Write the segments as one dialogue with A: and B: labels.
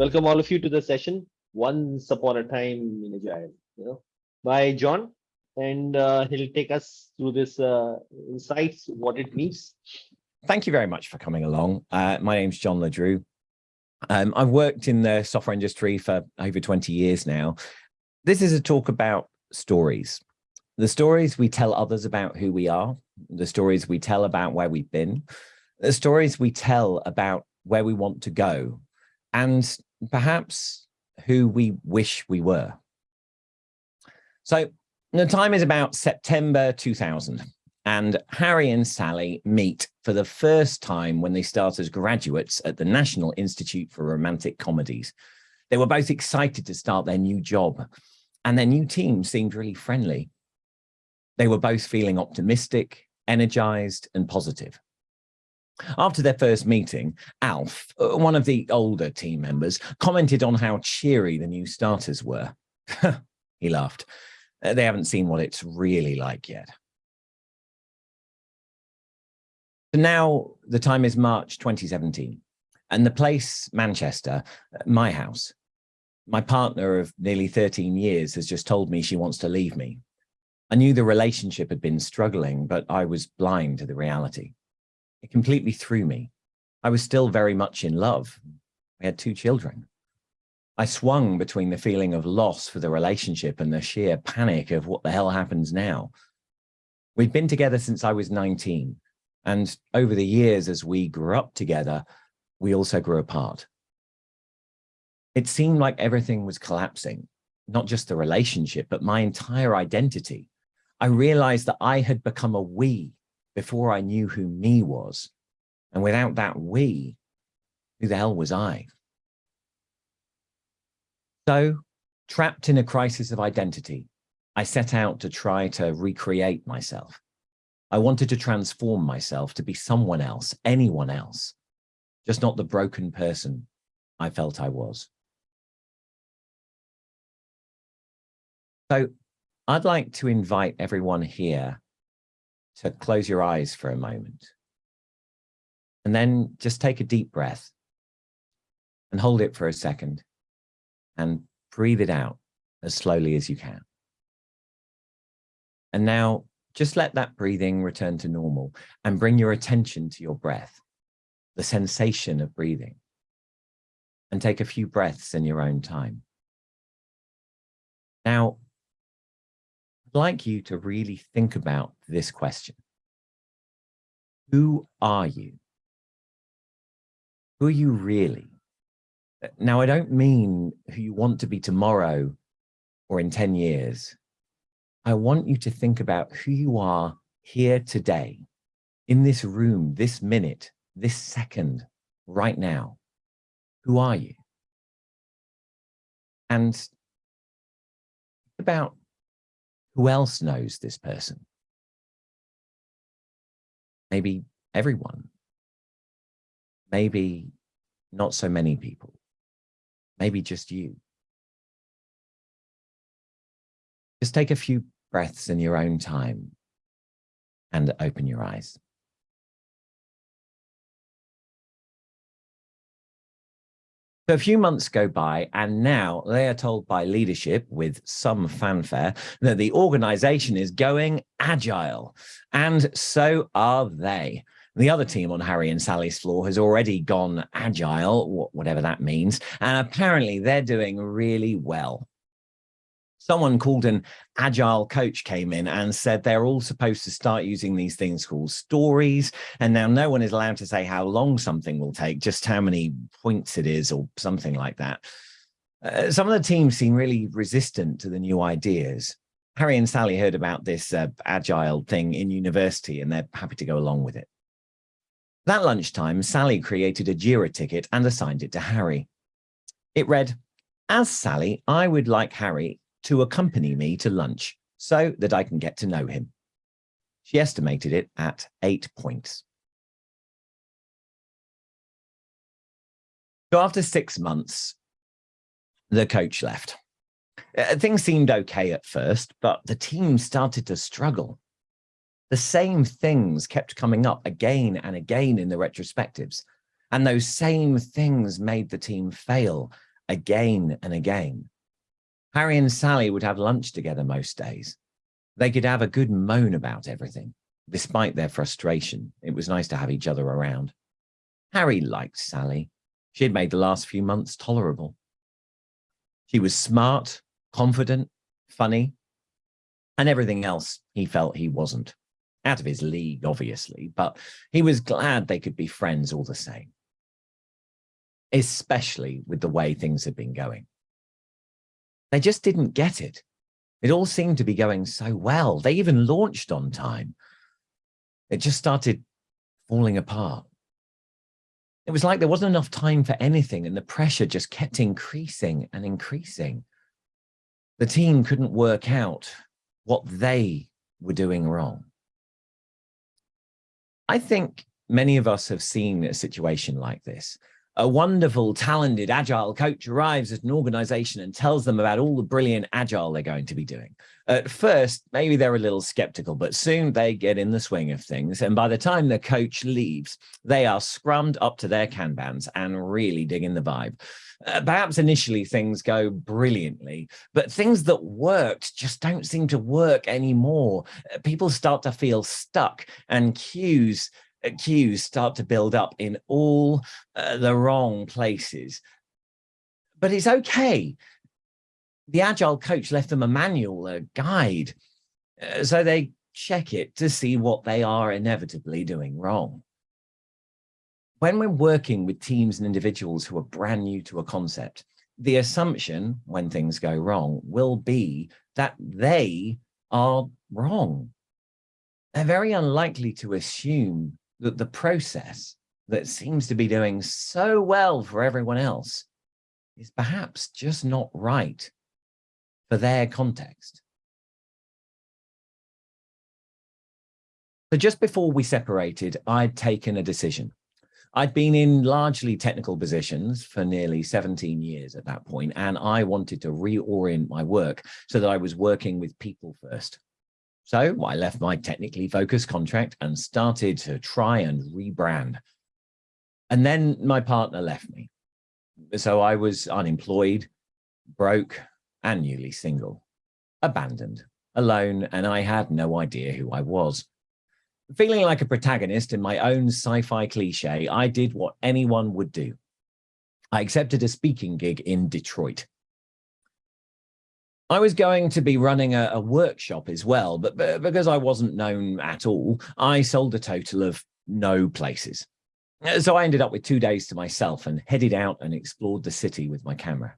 A: welcome all of you to the session. Once upon a time in Agile, you know, by John, and uh, he'll take us through this uh, insights, what it means.
B: Thank you very much for coming along. Uh, my name's John Le Drew. Um, I've worked in the software industry for over 20 years now. This is a talk about stories. The stories we tell others about who we are, the stories we tell about where we've been, the stories we tell about where we want to go, and perhaps who we wish we were. So the time is about September 2000 and Harry and Sally meet for the first time when they start as graduates at the National Institute for Romantic Comedies. They were both excited to start their new job and their new team seemed really friendly. They were both feeling optimistic, energized and positive. After their first meeting, Alf, uh, one of the older team members, commented on how cheery the new starters were. he laughed. Uh, they haven't seen what it's really like yet. So now the time is March 2017 and the place, Manchester, uh, my house. My partner of nearly 13 years has just told me she wants to leave me. I knew the relationship had been struggling, but I was blind to the reality. It completely threw me. I was still very much in love. We had two children. I swung between the feeling of loss for the relationship and the sheer panic of what the hell happens now. We'd been together since I was 19. And over the years, as we grew up together, we also grew apart. It seemed like everything was collapsing, not just the relationship, but my entire identity. I realized that I had become a we before I knew who me was. And without that we, who the hell was I? So, trapped in a crisis of identity, I set out to try to recreate myself. I wanted to transform myself to be someone else, anyone else, just not the broken person I felt I was. So I'd like to invite everyone here to close your eyes for a moment. And then just take a deep breath and hold it for a second and breathe it out as slowly as you can. And now just let that breathing return to normal and bring your attention to your breath, the sensation of breathing. And take a few breaths in your own time. Now, I'd like you to really think about this question. Who are you? Who are you really? Uh, now, I don't mean who you want to be tomorrow or in 10 years. I want you to think about who you are here today, in this room, this minute, this second, right now. Who are you? And about who else knows this person? Maybe everyone. Maybe not so many people maybe just you. Just take a few breaths in your own time and open your eyes. So a few months go by and now they are told by leadership with some fanfare that the organization is going agile and so are they. The other team on Harry and Sally's floor has already gone agile, whatever that means, and apparently they're doing really well. Someone called an agile coach came in and said they're all supposed to start using these things called stories. And now no one is allowed to say how long something will take, just how many points it is or something like that. Uh, some of the teams seem really resistant to the new ideas. Harry and Sally heard about this uh, agile thing in university and they're happy to go along with it. That lunchtime, Sally created a JIRA ticket and assigned it to Harry. It read, as Sally, I would like Harry to accompany me to lunch so that I can get to know him. She estimated it at eight points. So after six months, the coach left. Uh, things seemed okay at first, but the team started to struggle the same things kept coming up again and again in the retrospectives. And those same things made the team fail again and again. Harry and Sally would have lunch together most days. They could have a good moan about everything. Despite their frustration, it was nice to have each other around. Harry liked Sally. She had made the last few months tolerable. She was smart, confident, funny, and everything else he felt he wasn't. Out of his league, obviously, but he was glad they could be friends all the same. Especially with the way things had been going. They just didn't get it. It all seemed to be going so well. They even launched on time. It just started falling apart. It was like there wasn't enough time for anything and the pressure just kept increasing and increasing. The team couldn't work out what they were doing wrong. I think many of us have seen a situation like this a wonderful, talented, agile coach arrives at an organization and tells them about all the brilliant agile they're going to be doing. At first, maybe they're a little skeptical, but soon they get in the swing of things. And by the time the coach leaves, they are scrummed up to their Kanbans and really digging the vibe. Uh, perhaps initially things go brilliantly, but things that worked just don't seem to work anymore. Uh, people start to feel stuck and cues queues start to build up in all uh, the wrong places. But it's okay. The Agile coach left them a manual, a guide, uh, so they check it to see what they are inevitably doing wrong. When we're working with teams and individuals who are brand new to a concept, the assumption when things go wrong will be that they are wrong. They're very unlikely to assume that the process that seems to be doing so well for everyone else is perhaps just not right for their context. So just before we separated, I'd taken a decision. I'd been in largely technical positions for nearly 17 years at that point, and I wanted to reorient my work so that I was working with people first. So I left my technically focused contract and started to try and rebrand. And then my partner left me. So I was unemployed, broke, and newly single, abandoned, alone, and I had no idea who I was. Feeling like a protagonist in my own sci-fi cliche, I did what anyone would do. I accepted a speaking gig in Detroit. I was going to be running a, a workshop as well, but, but because I wasn't known at all, I sold a total of no places. Uh, so I ended up with two days to myself and headed out and explored the city with my camera.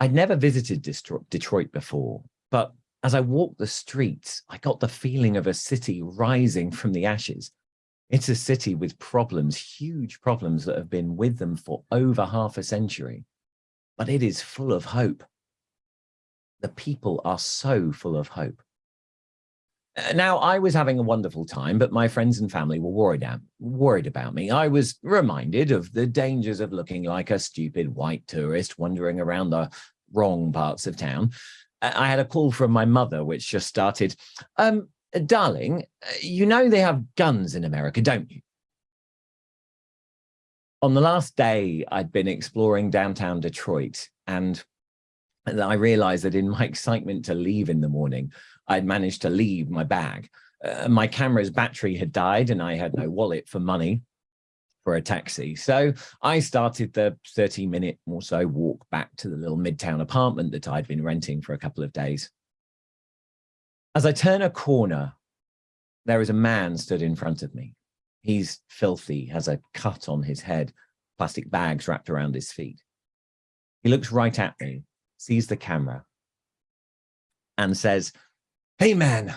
B: I'd never visited Detroit before, but as I walked the streets, I got the feeling of a city rising from the ashes. It's a city with problems, huge problems that have been with them for over half a century, but it is full of hope the people are so full of hope. Uh, now, I was having a wonderful time, but my friends and family were worried, worried about me. I was reminded of the dangers of looking like a stupid white tourist wandering around the wrong parts of town. Uh, I had a call from my mother, which just started, um, darling, uh, you know they have guns in America, don't you? On the last day, I'd been exploring downtown Detroit and and I realized that in my excitement to leave in the morning, I'd managed to leave my bag. Uh, my camera's battery had died and I had no wallet for money for a taxi. So I started the 30 minute or so walk back to the little midtown apartment that I'd been renting for a couple of days. As I turn a corner, there is a man stood in front of me. He's filthy, has a cut on his head, plastic bags wrapped around his feet. He looks right at me sees the camera and says, hey man,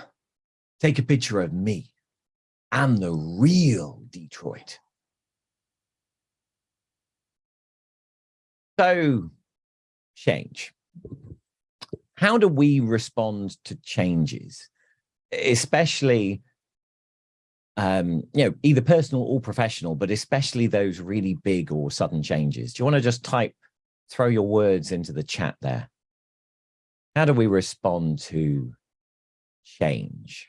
B: take a picture of me. I'm the real Detroit. So change. How do we respond to changes, especially, um, you know, either personal or professional, but especially those really big or sudden changes? Do you want to just type throw your words into the chat there. How do we respond to change?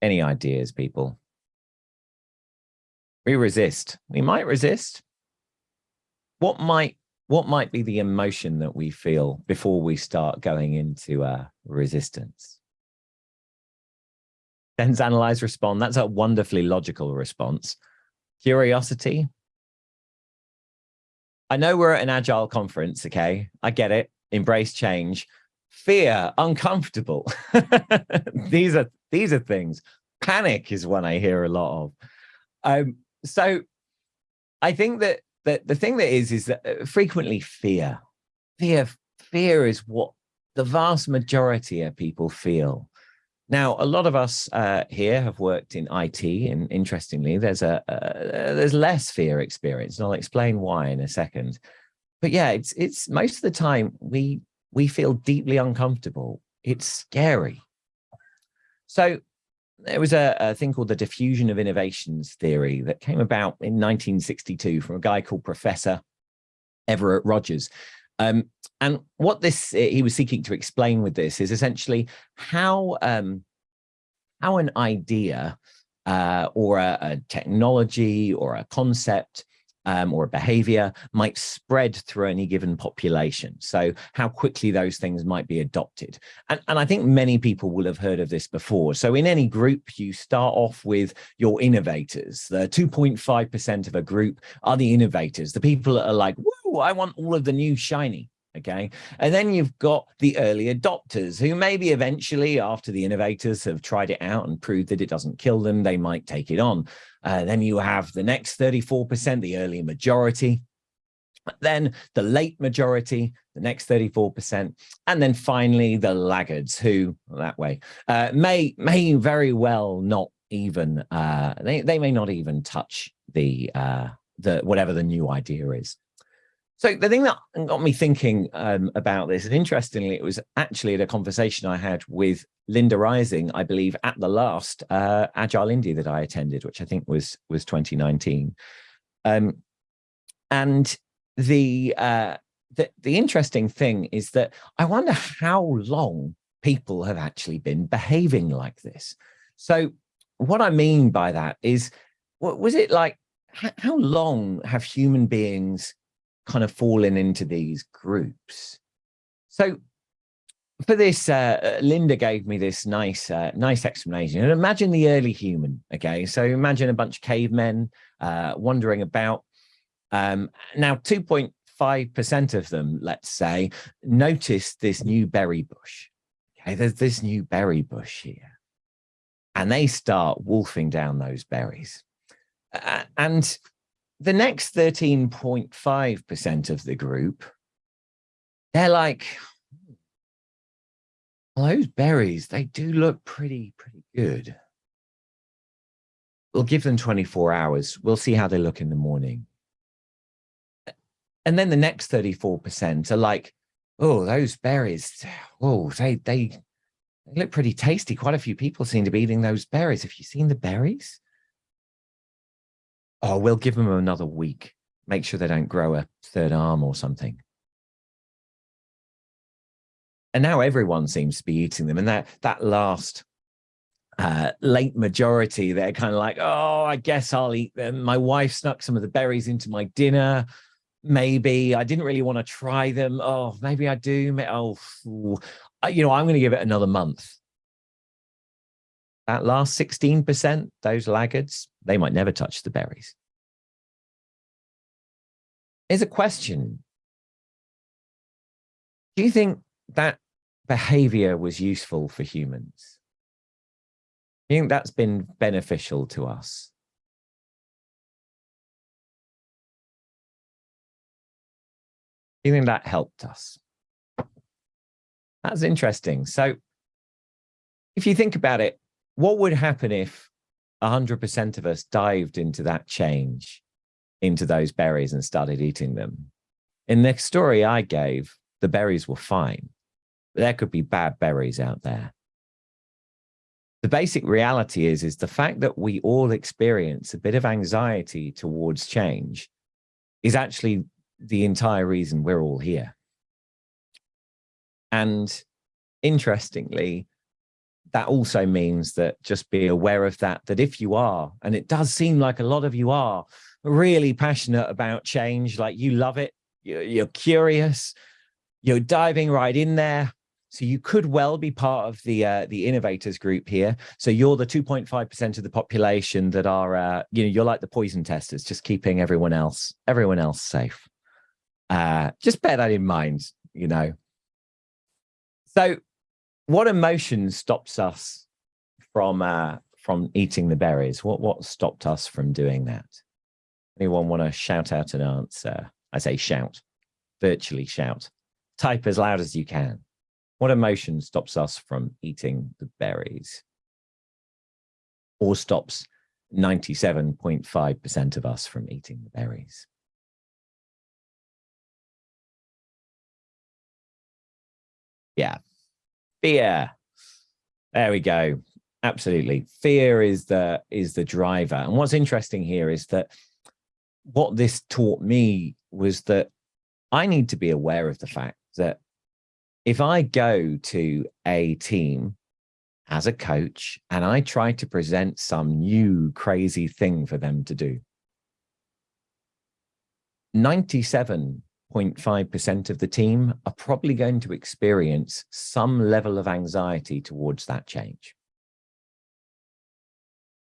B: Any ideas, people? we resist. We might resist. What might what might be the emotion that we feel before we start going into uh, resistance? Sense, analyze, respond. That's a wonderfully logical response. Curiosity. I know we're at an agile conference, okay? I get it. Embrace change. Fear, uncomfortable. these are these are things. Panic is one I hear a lot of. Um, so I think that that the thing that is, is that uh, frequently fear, fear, fear is what the vast majority of people feel. Now, a lot of us uh, here have worked in IT, and interestingly, there's a uh, there's less fear experience, and I'll explain why in a second. But yeah, it's it's most of the time we we feel deeply uncomfortable. It's scary. So there was a, a, thing called the diffusion of innovations theory that came about in 1962 from a guy called Professor Everett Rogers. Um, and what this eh, he was seeking to explain with this is essentially how um, how an idea uh, or a, a technology or a concept um, or a behavior might spread through any given population. So how quickly those things might be adopted. And, and I think many people will have heard of this before. So in any group, you start off with your innovators. The 2.5% of a group are the innovators, the people that are like, whoa, I want all of the new shiny okay? And then you've got the early adopters who maybe eventually after the innovators have tried it out and proved that it doesn't kill them they might take it on. Uh, then you have the next 34 percent the early majority. Then the late majority the next 34 percent. And then finally the laggards who that way uh, may may very well not even uh, they, they may not even touch the uh, the whatever the new idea is so the thing that got me thinking um, about this, and interestingly, it was actually at a conversation I had with Linda Rising, I believe, at the last uh, Agile India that I attended, which I think was was 2019. Um, and the, uh, the the interesting thing is that I wonder how long people have actually been behaving like this. So what I mean by that is, was it like? How long have human beings kind of fallen into these groups. So for this, uh, uh, Linda gave me this nice, uh, nice explanation. And imagine the early human. Okay, so imagine a bunch of cavemen uh, wandering about. Um, now, 2.5% of them, let's say, notice this new berry bush. Okay, there's this new berry bush here, and they start wolfing down those berries. Uh, and the next 13.5% of the group, they're like, hmm, well, those berries, they do look pretty, pretty good. We'll give them 24 hours. We'll see how they look in the morning. And then the next 34% are like, oh, those berries, oh, they, they, they look pretty tasty. Quite a few people seem to be eating those berries. Have you seen the berries? Oh, we'll give them another week. Make sure they don't grow a third arm or something. And now everyone seems to be eating them. And that, that last uh, late majority, they're kind of like, oh, I guess I'll eat them. My wife snuck some of the berries into my dinner. Maybe I didn't really want to try them. Oh, maybe I do. Oh, you know, I'm going to give it another month. That last 16%, those laggards, they might never touch the berries. Here's a question. Do you think that behavior was useful for humans? Do you think that's been beneficial to us? Do you think that helped us? That's interesting. So if you think about it, what would happen if 100% of us dived into that change, into those berries and started eating them? In the story I gave, the berries were fine. But there could be bad berries out there. The basic reality is, is the fact that we all experience a bit of anxiety towards change is actually the entire reason we're all here. And interestingly, that also means that just be aware of that, that if you are, and it does seem like a lot of you are really passionate about change, like you love it, you're, curious, you're diving right in there. So you could well be part of the uh, the innovators group here. So you're the 2.5% of the population that are, uh, you know, you're like the poison testers, just keeping everyone else, everyone else safe. Uh, just bear that in mind, you know. So what emotion stops us from uh, from eating the berries? What what stopped us from doing that? Anyone want to shout out an answer? I say shout, virtually shout. Type as loud as you can. What emotion stops us from eating the berries? Or stops 97.5% of us from eating the berries? Yeah, fear. There we go. Absolutely. Fear is the is the driver. And what's interesting here is that what this taught me was that I need to be aware of the fact that if I go to a team as a coach and I try to present some new crazy thing for them to do, 97.5% of the team are probably going to experience some level of anxiety towards that change.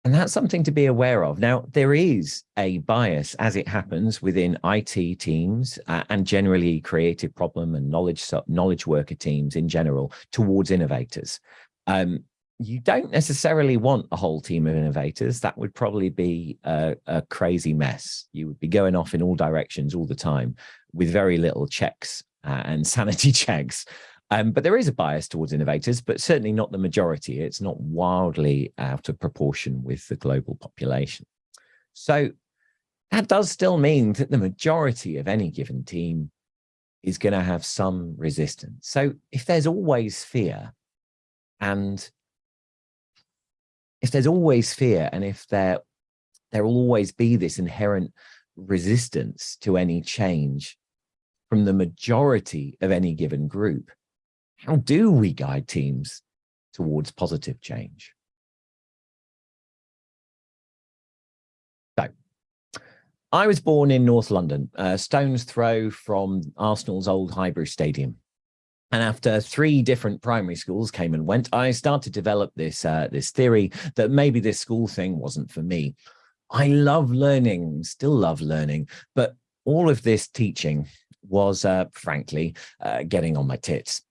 B: And that's something to be aware of. Now, there is a bias, as it happens, within IT teams uh, and generally creative problem and knowledge knowledge worker teams in general towards innovators. Um, you don't necessarily want a whole team of innovators. That would probably be a, a crazy mess. You would be going off in all directions all the time with very little checks uh, and sanity checks. Um, but there is a bias towards innovators, but certainly not the majority. It's not wildly out of proportion with the global population. So that does still mean that the majority of any given team is going to have some resistance. So if there's always fear and if there's always fear and if there there will always be this inherent resistance to any change from the majority of any given group, how do we guide teams towards positive change? So, I was born in North London, a stone's throw from Arsenal's old Highbury Stadium. And after three different primary schools came and went, I started to develop this, uh, this theory that maybe this school thing wasn't for me. I love learning, still love learning, but all of this teaching was, uh, frankly, uh, getting on my tits.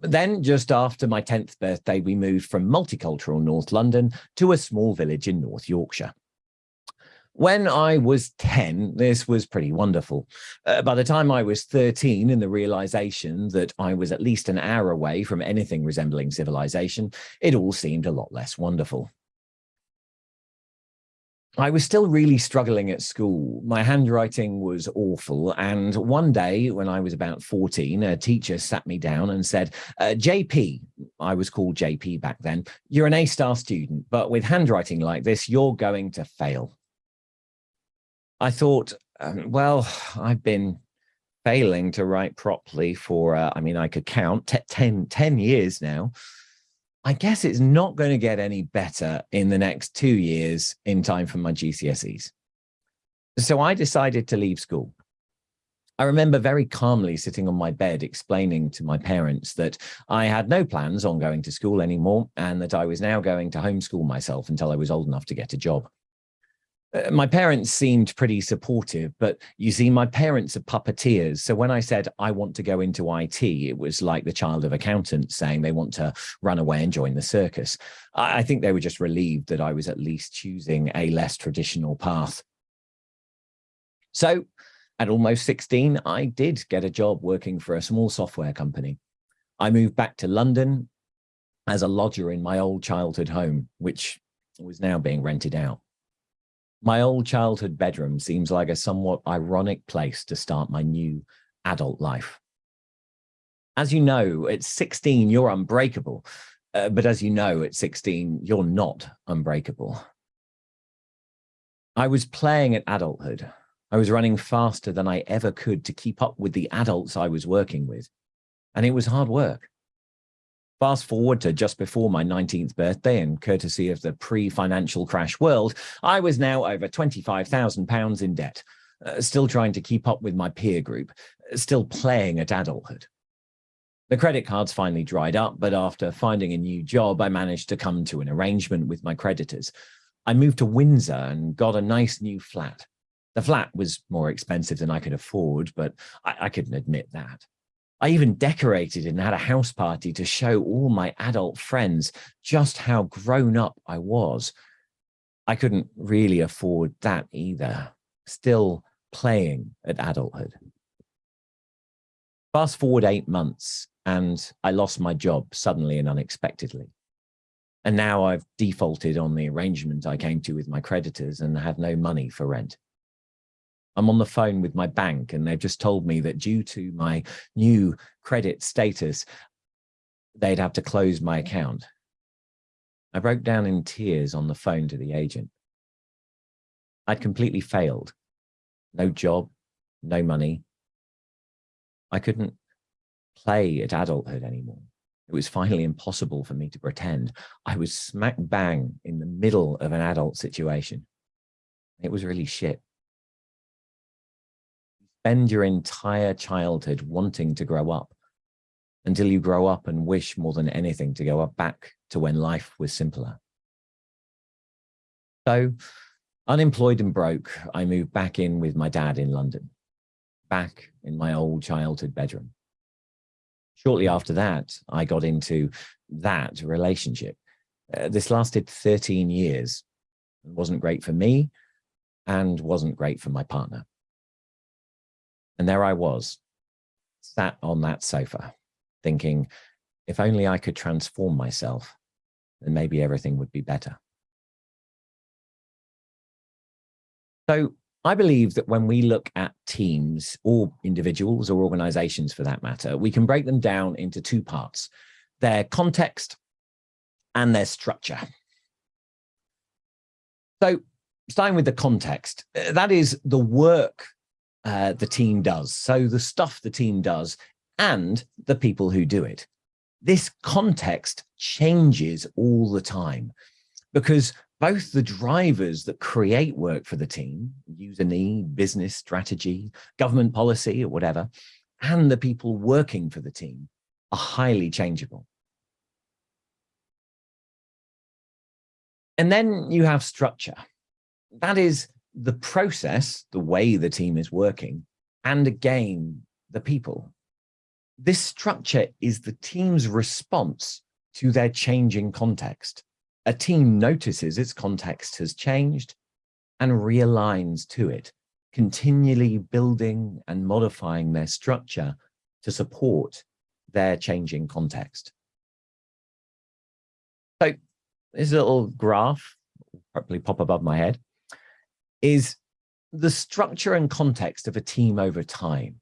B: Then, just after my 10th birthday, we moved from multicultural North London to a small village in North Yorkshire. When I was 10, this was pretty wonderful. Uh, by the time I was 13 and the realization that I was at least an hour away from anything resembling civilization, it all seemed a lot less wonderful. I was still really struggling at school. My handwriting was awful. And one day when I was about 14, a teacher sat me down and said, uh, JP, I was called JP back then, you're an A-star student, but with handwriting like this, you're going to fail. I thought, um, well, I've been failing to write properly for, uh, I mean, I could count 10, 10 years now. I guess it's not going to get any better in the next two years in time for my GCSEs. So I decided to leave school. I remember very calmly sitting on my bed explaining to my parents that I had no plans on going to school anymore and that I was now going to homeschool myself until I was old enough to get a job. Uh, my parents seemed pretty supportive, but you see, my parents are puppeteers. So when I said I want to go into IT, it was like the child of accountants saying they want to run away and join the circus. I, I think they were just relieved that I was at least choosing a less traditional path. So at almost 16, I did get a job working for a small software company. I moved back to London as a lodger in my old childhood home, which was now being rented out. My old childhood bedroom seems like a somewhat ironic place to start my new adult life. As you know, at 16, you're unbreakable. Uh, but as you know, at 16, you're not unbreakable. I was playing at adulthood. I was running faster than I ever could to keep up with the adults I was working with. And it was hard work. Fast forward to just before my 19th birthday and courtesy of the pre-financial crash world, I was now over 25,000 pounds in debt, uh, still trying to keep up with my peer group, uh, still playing at adulthood. The credit cards finally dried up, but after finding a new job, I managed to come to an arrangement with my creditors. I moved to Windsor and got a nice new flat. The flat was more expensive than I could afford, but I, I couldn't admit that. I even decorated and had a house party to show all my adult friends just how grown up I was. I couldn't really afford that either, still playing at adulthood. Fast forward eight months and I lost my job suddenly and unexpectedly. And now I've defaulted on the arrangement I came to with my creditors and have no money for rent. I'm on the phone with my bank and they've just told me that due to my new credit status, they'd have to close my mm. account. I broke down in tears on the phone to the agent. I'd completely failed. No job, no money. I couldn't play at adulthood anymore. It was finally impossible for me to pretend. I was smack bang in the middle of an adult situation. It was really shit spend your entire childhood wanting to grow up until you grow up and wish more than anything to go back to when life was simpler. So unemployed and broke, I moved back in with my dad in London, back in my old childhood bedroom. Shortly after that, I got into that relationship. Uh, this lasted 13 years. It wasn't great for me and wasn't great for my partner. And there I was, sat on that sofa, thinking, if only I could transform myself, then maybe everything would be better. So I believe that when we look at teams or individuals or organizations for that matter, we can break them down into two parts, their context and their structure. So starting with the context, that is the work uh, the team does. So the stuff the team does and the people who do it. This context changes all the time because both the drivers that create work for the team, user need, business strategy, government policy or whatever, and the people working for the team are highly changeable. And then you have structure. That is the process, the way the team is working, and again, the people. This structure is the team's response to their changing context. A team notices its context has changed and realigns to it, continually building and modifying their structure to support their changing context. So this little graph probably pop above my head is the structure and context of a team over time.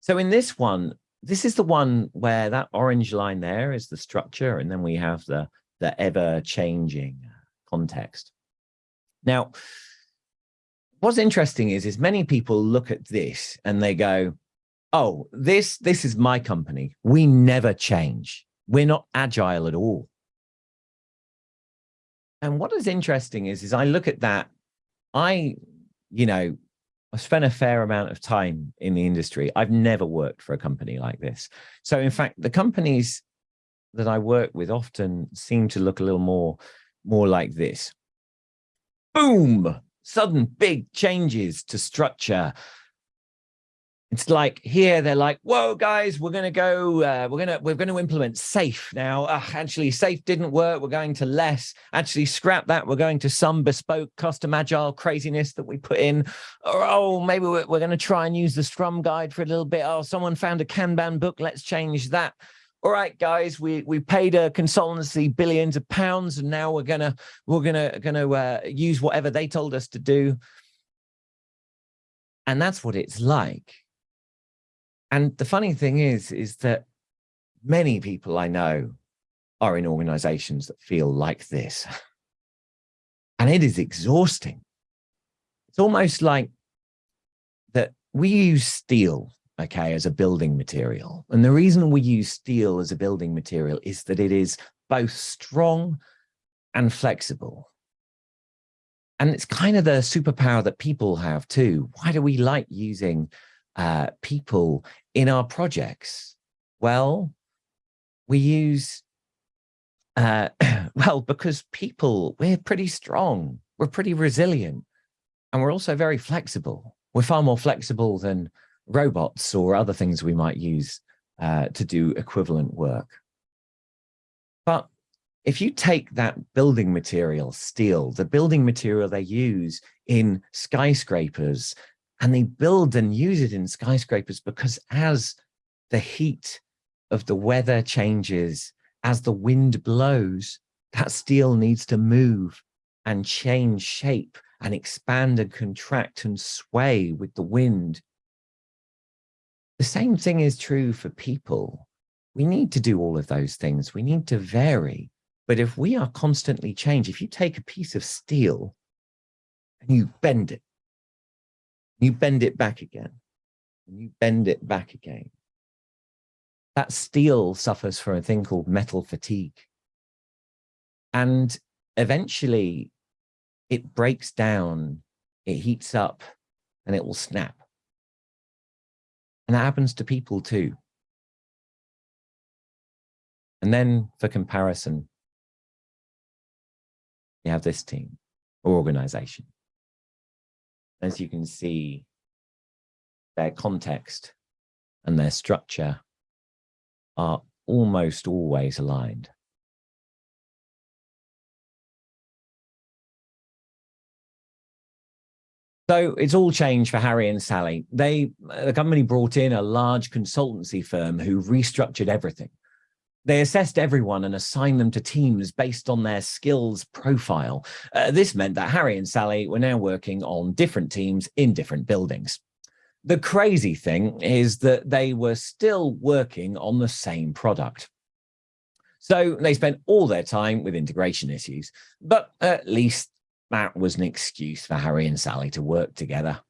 B: So in this one, this is the one where that orange line there is the structure, and then we have the, the ever-changing uh, context. Now, what's interesting is, is many people look at this and they go, oh, this, this is my company. We never change. We're not agile at all. And what is interesting is, is I look at that I, you know, I spent a fair amount of time in the industry. I've never worked for a company like this. So in fact, the companies that I work with often seem to look a little more, more like this. Boom, sudden big changes to structure, it's like here they're like whoa guys we're to go uh, we're to we're to implement SAFe now. Uh, actually SAFe didn't work. We're going to LeSS. Actually scrap that. We're going to some bespoke custom agile craziness that we put in. Or oh maybe we're, we're to try and use the scrum guide for a little bit. Oh someone found a kanban book. Let's change that. All right guys we we paid a consultancy billions of pounds and now we're gonna we're gonna gonna uh, use whatever they told us to do. And that's what it's like and the funny thing is, is that many people I know are in organizations that feel like this. And it is exhausting. It's almost like that we use steel okay, as a building material. And the reason we use steel as a building material is that it is both strong and flexible. And it's kind of the superpower that people have too. Why do we like using uh, people in our projects? Well, we use, uh, well, because people, we're pretty strong, we're pretty resilient, and we're also very flexible. We're far more flexible than robots or other things we might use uh, to do equivalent work. But if you take that building material, steel, the building material they use in skyscrapers, and they build and use it in skyscrapers because as the heat of the weather changes, as the wind blows, that steel needs to move and change shape and expand and contract and sway with the wind. The same thing is true for people. We need to do all of those things. We need to vary. But if we are constantly change, if you take a piece of steel and you bend it, you bend it back again, and you bend it back again, that steel suffers from a thing called metal fatigue. And eventually it breaks down, it heats up, and it will snap. And that happens to people too. And then for comparison, you have this team or organization. As you can see, their context and their structure are almost always aligned. So it's all changed for Harry and Sally. They, the company brought in a large consultancy firm who restructured everything. They assessed everyone and assigned them to teams based on their skills profile. Uh, this meant that Harry and Sally were now working on different teams in different buildings. The crazy thing is that they were still working on the same product. So they spent all their time with integration issues, but at least that was an excuse for Harry and Sally to work together.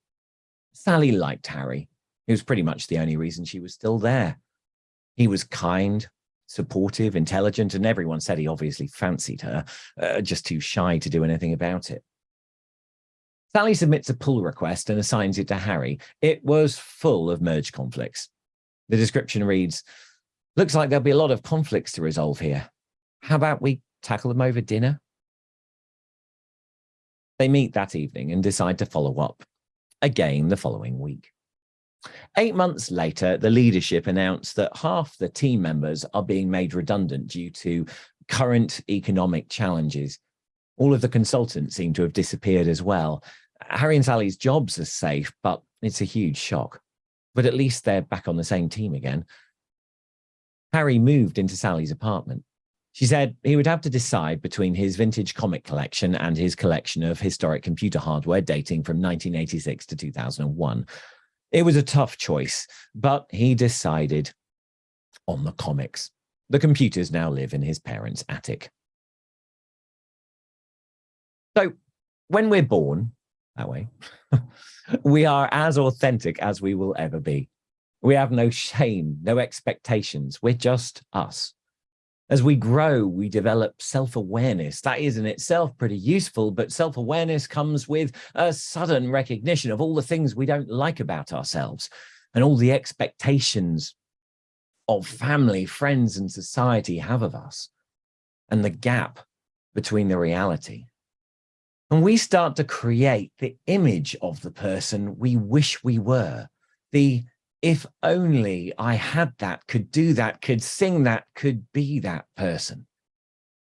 B: Sally liked Harry. It was pretty much the only reason she was still there. He was kind, supportive, intelligent, and everyone said he obviously fancied her, uh, just too shy to do anything about it. Sally submits a pull request and assigns it to Harry. It was full of merge conflicts. The description reads, looks like there'll be a lot of conflicts to resolve here. How about we tackle them over dinner? They meet that evening and decide to follow up again the following week. Eight months later, the leadership announced that half the team members are being made redundant due to current economic challenges. All of the consultants seem to have disappeared as well. Harry and Sally's jobs are safe, but it's a huge shock. But at least they're back on the same team again. Harry moved into Sally's apartment. She said he would have to decide between his vintage comic collection and his collection of historic computer hardware dating from 1986 to 2001. It was a tough choice, but he decided on the comics. The computers now live in his parents' attic. So when we're born that way, we are as authentic as we will ever be. We have no shame, no expectations. We're just us. As we grow, we develop self-awareness. That is in itself pretty useful, but self-awareness comes with a sudden recognition of all the things we don't like about ourselves and all the expectations of family, friends, and society have of us, and the gap between the reality. And we start to create the image of the person we wish we were, the if only I had that, could do that, could sing that, could be that person.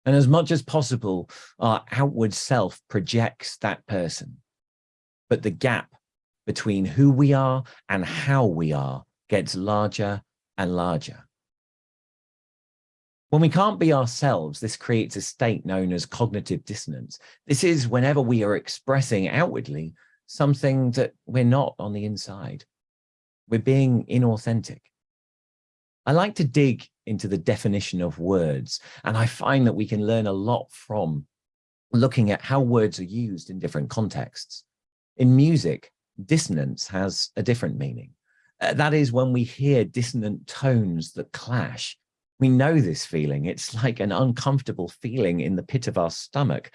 B: And as much as possible, our outward self projects that person. But the gap between who we are and how we are gets larger and larger. When we can't be ourselves, this creates a state known as cognitive dissonance. This is whenever we are expressing outwardly something that we're not on the inside. We're being inauthentic. I like to dig into the definition of words, and I find that we can learn a lot from looking at how words are used in different contexts. In music, dissonance has a different meaning. Uh, that is when we hear dissonant tones that clash. We know this feeling. It's like an uncomfortable feeling in the pit of our stomach,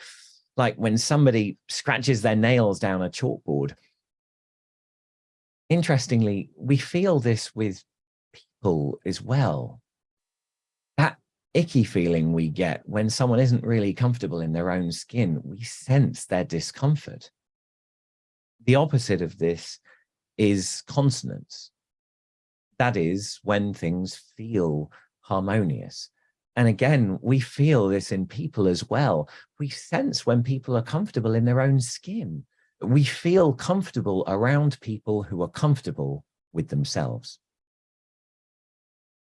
B: like when somebody scratches their nails down a chalkboard. Interestingly, we feel this with people as well. That icky feeling we get when someone isn't really comfortable in their own skin, we sense their discomfort. The opposite of this is consonance. That is when things feel harmonious. And again, we feel this in people as well. We sense when people are comfortable in their own skin. We feel comfortable around people who are comfortable with themselves.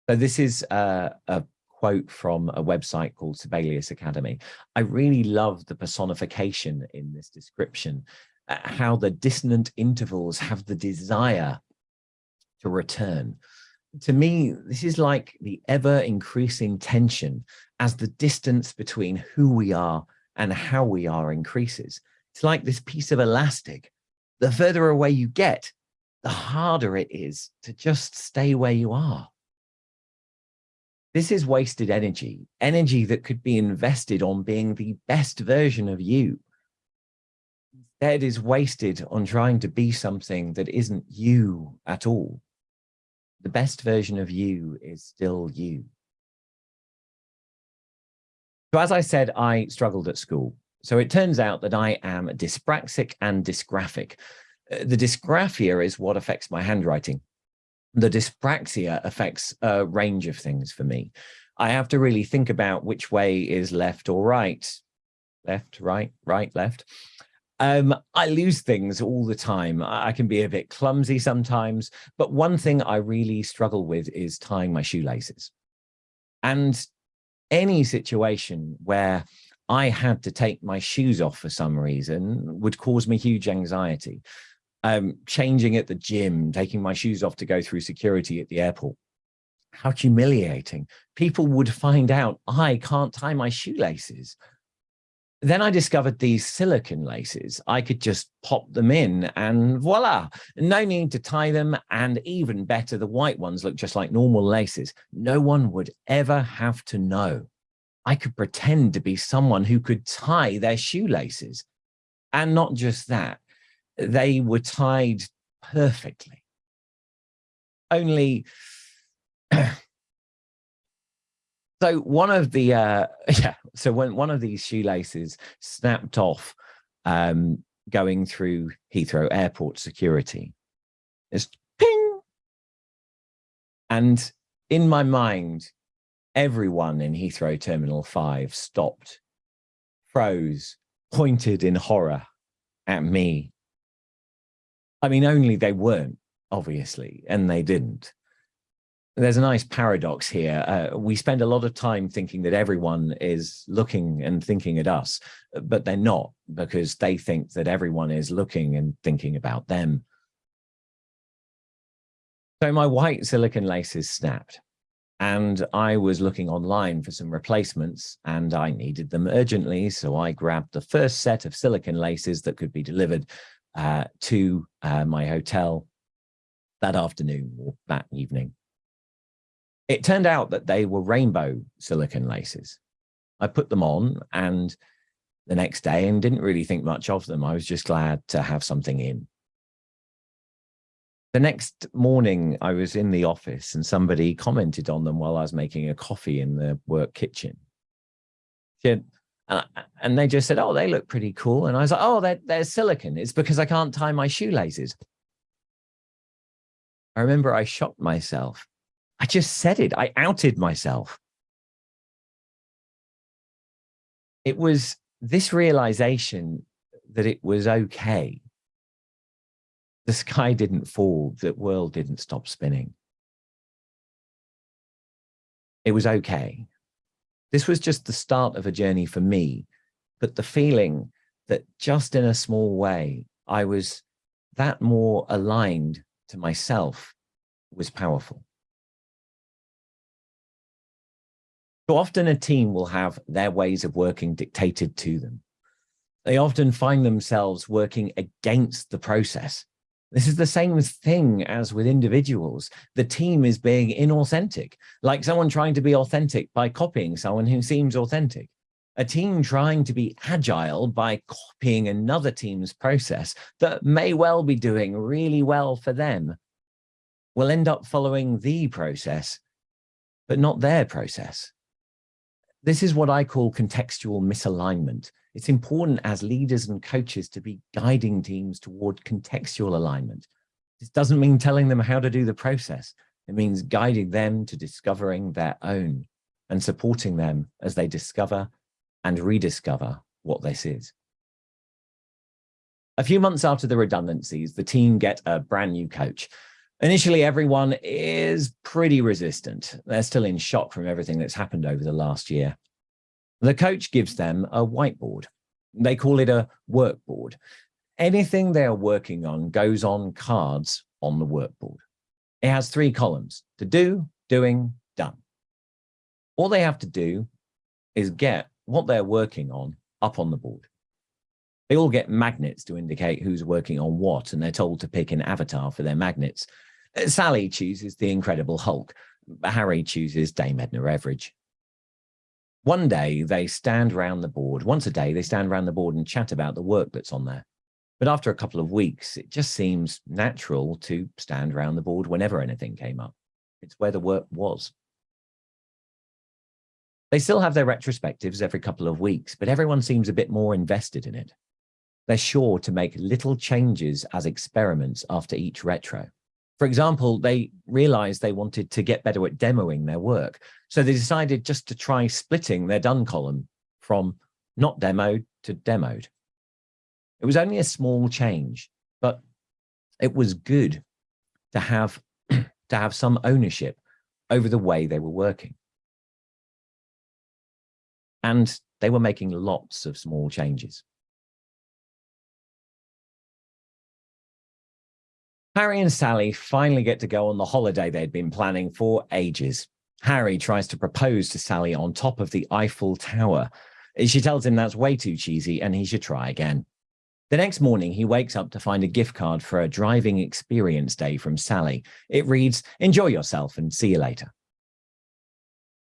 B: So this is a, a quote from a website called Sibelius Academy. I really love the personification in this description, uh, how the dissonant intervals have the desire to return. To me, this is like the ever increasing tension as the distance between who we are and how we are increases. It's like this piece of elastic. The further away you get, the harder it is to just stay where you are. This is wasted energy, energy that could be invested on being the best version of you. Instead is wasted on trying to be something that isn't you at all. The best version of you is still you. So as I said, I struggled at school. So it turns out that I am dyspraxic and dysgraphic. Uh, the dysgraphia is what affects my handwriting the dyspraxia affects a range of things for me. I have to really think about which way is left or right, left, right, right, left. Um, I lose things all the time. I can be a bit clumsy sometimes, but one thing I really struggle with is tying my shoelaces. And any situation where I had to take my shoes off for some reason would cause me huge anxiety um, changing at the gym, taking my shoes off to go through security at the airport. How humiliating. People would find out I can't tie my shoelaces. Then I discovered these silicon laces. I could just pop them in and voila, no need to tie them. And even better, the white ones look just like normal laces. No one would ever have to know. I could pretend to be someone who could tie their shoelaces. And not just that, they were tied perfectly. Only, so one of the, uh, yeah, so when one of these shoelaces snapped off um, going through Heathrow Airport security, it's ping. And in my mind, everyone in Heathrow Terminal 5 stopped, froze, pointed in horror at me I mean, only they weren't, obviously, and they didn't. There's a nice paradox here. Uh, we spend a lot of time thinking that everyone is looking and thinking at us, but they're not because they think that everyone is looking and thinking about them. So my white silicon laces snapped and I was looking online for some replacements and I needed them urgently. So I grabbed the first set of silicon laces that could be delivered uh, to uh, my hotel that afternoon or that evening. It turned out that they were rainbow silicon laces. I put them on and the next day and didn't really think much of them. I was just glad to have something in. The next morning, I was in the office and somebody commented on them while I was making a coffee in the work kitchen. Had, uh, and they just said, oh, they look pretty cool. And I was like, oh, they're, they're silicon. It's because I can't tie my shoelaces. I remember I shocked myself. I just said it. I outed myself. It was this realization that it was okay. The sky didn't fall. The world didn't stop spinning. It was okay. This was just the start of a journey for me, but the feeling that just in a small way, I was that more aligned to myself was powerful. So often a team will have their ways of working dictated to them. They often find themselves working against the process. This is the same thing as with individuals. The team is being inauthentic, like someone trying to be authentic by copying someone who seems authentic. A team trying to be agile by copying another team's process that may well be doing really well for them will end up following the process, but not their process. This is what I call contextual misalignment. It's important as leaders and coaches to be guiding teams toward contextual alignment. This doesn't mean telling them how to do the process. It means guiding them to discovering their own and supporting them as they discover and rediscover what this is. A few months after the redundancies, the team get a brand new coach. Initially, everyone is pretty resistant. They're still in shock from everything that's happened over the last year. The coach gives them a whiteboard. They call it a workboard. Anything they are working on goes on cards on the workboard. It has three columns, to do, doing, done. All they have to do is get what they're working on up on the board. They all get magnets to indicate who's working on what, and they're told to pick an avatar for their magnets. Uh, Sally chooses the Incredible Hulk. Harry chooses Dame Edna Everage. One day they stand round the board, once a day they stand round the board and chat about the work that's on there. But after a couple of weeks, it just seems natural to stand round the board whenever anything came up. It's where the work was. They still have their retrospectives every couple of weeks, but everyone seems a bit more invested in it. They're sure to make little changes as experiments after each retro. For example, they realized they wanted to get better at demoing their work. So they decided just to try splitting their done column from not demoed to demoed. It was only a small change, but it was good to have to have some ownership over the way they were working. And they were making lots of small changes. Harry and Sally finally get to go on the holiday they'd been planning for ages. Harry tries to propose to Sally on top of the Eiffel Tower. She tells him that's way too cheesy and he should try again. The next morning, he wakes up to find a gift card for a driving experience day from Sally. It reads, enjoy yourself and see you later.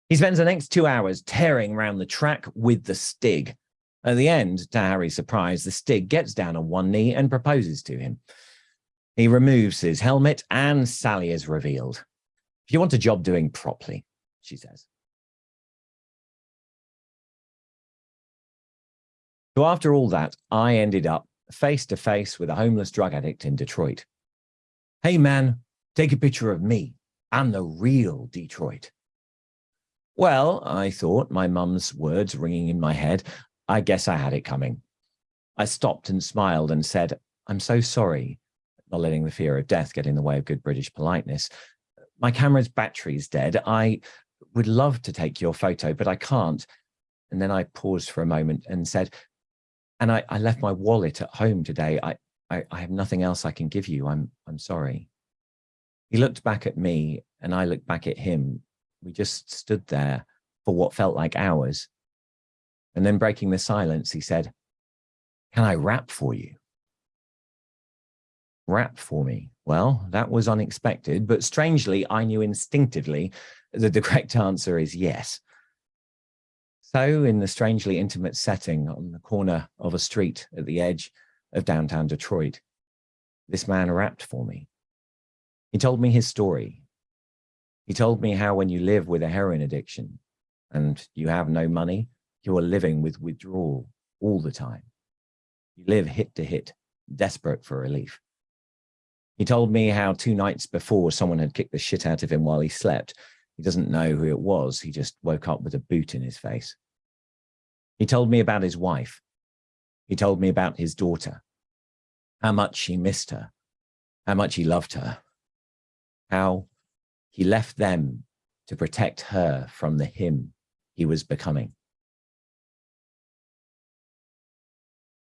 B: He spends the next two hours tearing around the track with the Stig. At the end, to Harry's surprise, the Stig gets down on one knee and proposes to him. He removes his helmet and Sally is revealed. If you want a job doing properly, she says. So after all that, I ended up face to face with a homeless drug addict in Detroit. Hey man, take a picture of me. I'm the real Detroit. Well, I thought, my mum's words ringing in my head, I guess I had it coming. I stopped and smiled and said, I'm so sorry, not letting the fear of death get in the way of good British politeness. My camera's battery's dead. I would love to take your photo, but I can't. And then I paused for a moment and said, and I, I left my wallet at home today. I, I, I have nothing else I can give you. I'm, I'm sorry. He looked back at me and I looked back at him we just stood there for what felt like hours. And then breaking the silence, he said, can I rap for you? Rap for me. Well, that was unexpected, but strangely, I knew instinctively that the correct answer is yes. So in the strangely intimate setting on the corner of a street at the edge of downtown Detroit, this man rapped for me. He told me his story, he told me how when you live with a heroin addiction and you have no money, you are living with withdrawal all the time. You live hit to hit, desperate for relief. He told me how two nights before someone had kicked the shit out of him while he slept. He doesn't know who it was. He just woke up with a boot in his face. He told me about his wife. He told me about his daughter, how much he missed her, how much he loved her, how he left them to protect her from the him he was becoming.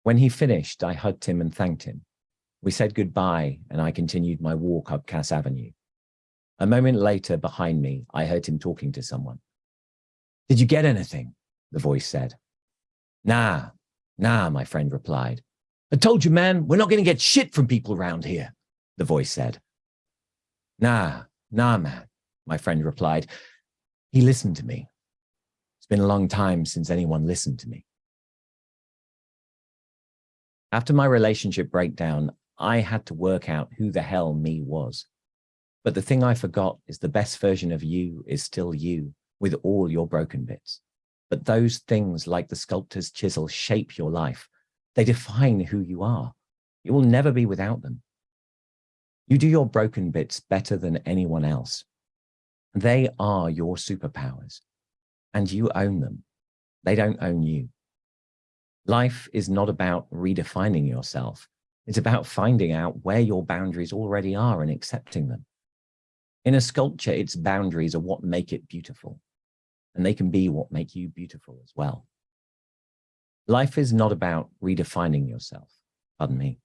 B: When he finished, I hugged him and thanked him. We said goodbye and I continued my walk up Cass Avenue. A moment later, behind me, I heard him talking to someone. Did you get anything? The voice said. Nah, nah, my friend replied. I told you, man, we're not going to get shit from people around here. the voice said. Nah, nah, man, my friend replied. He listened to me. It's been a long time since anyone listened to me. After my relationship breakdown, I had to work out who the hell me was. But the thing I forgot is the best version of you is still you with all your broken bits. But those things like the sculptor's chisel shape your life. They define who you are. You will never be without them. You do your broken bits better than anyone else. They are your superpowers and you own them. They don't own you. Life is not about redefining yourself. It's about finding out where your boundaries already are and accepting them. In a sculpture, its boundaries are what make it beautiful, and they can be what make you beautiful as well. Life is not about redefining yourself. Pardon me.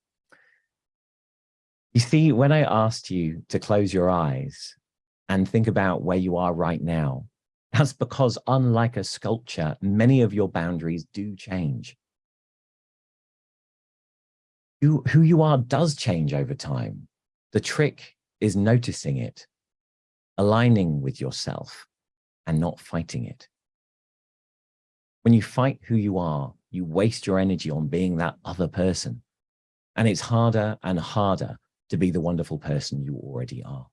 B: You see, when I asked you to close your eyes and think about where you are right now, that's because unlike a sculpture, many of your boundaries do change. Who, who you are does change over time. The trick is noticing it, aligning with yourself and not fighting it. When you fight who you are, you waste your energy on being that other person. And it's harder and harder to be the wonderful person you already are.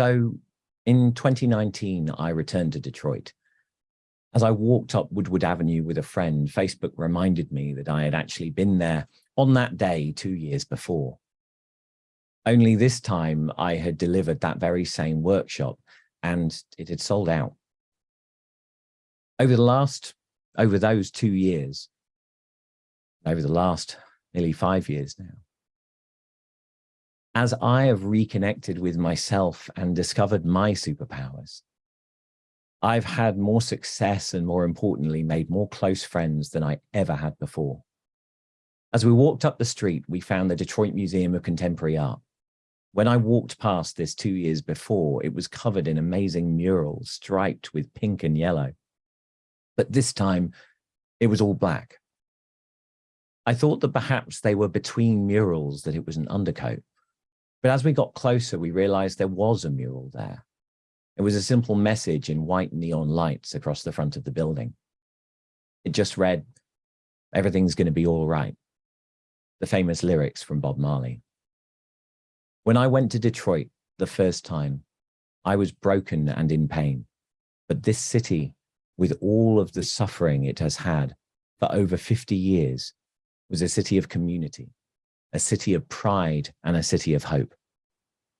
B: So in 2019, I returned to Detroit. As I walked up Woodward Avenue with a friend, Facebook reminded me that I had actually been there on that day two years before. Only this time I had delivered that very same workshop and it had sold out. Over the last, over those two years, over the last nearly five years now. As I have reconnected with myself and discovered my superpowers, I've had more success and more importantly, made more close friends than I ever had before. As we walked up the street, we found the Detroit Museum of Contemporary Art. When I walked past this two years before, it was covered in amazing murals striped with pink and yellow. But this time it was all black. I thought that perhaps they were between murals, that it was an undercoat. But as we got closer, we realized there was a mural there. It was a simple message in white neon lights across the front of the building. It just read, everything's going to be all right. The famous lyrics from Bob Marley. When I went to Detroit the first time, I was broken and in pain. But this city, with all of the suffering it has had for over 50 years, was a city of community, a city of pride and a city of hope,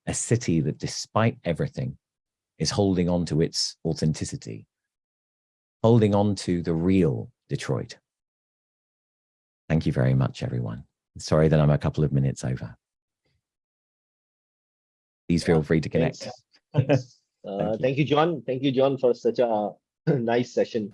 B: a city that despite everything is holding on to its authenticity, holding on to the real Detroit. Thank you very much, everyone. Sorry that I'm a couple of minutes over. Please feel free to connect.
A: Thanks. Uh,
B: you.
A: thank you, John. Thank you, John, for such a nice session.